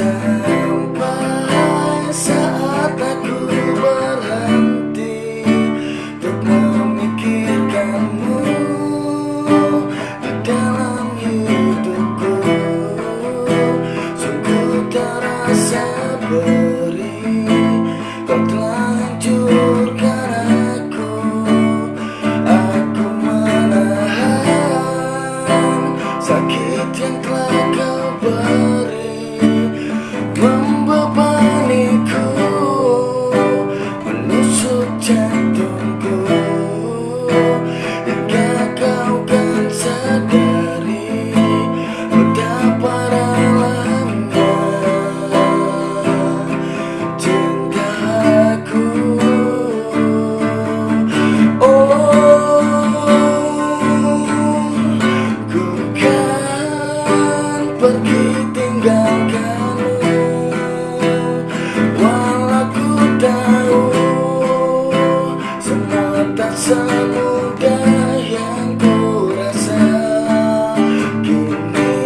Sampai saat aku berhenti Untuk memikirkanmu Di dalam hidupku. Sungguh terasa beri Kau telah hancurkan aku. Aku menahan Sakit yang telah pergi tinggalkanmu Walau ku tahu Semua tak semudah yang ku rasa. Kini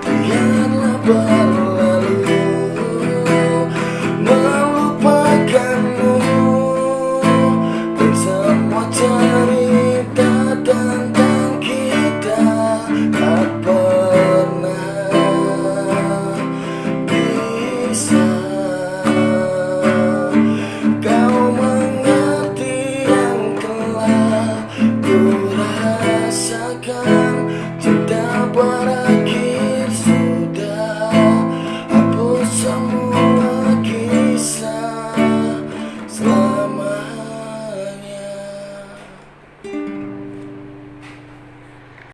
biarlah berlalu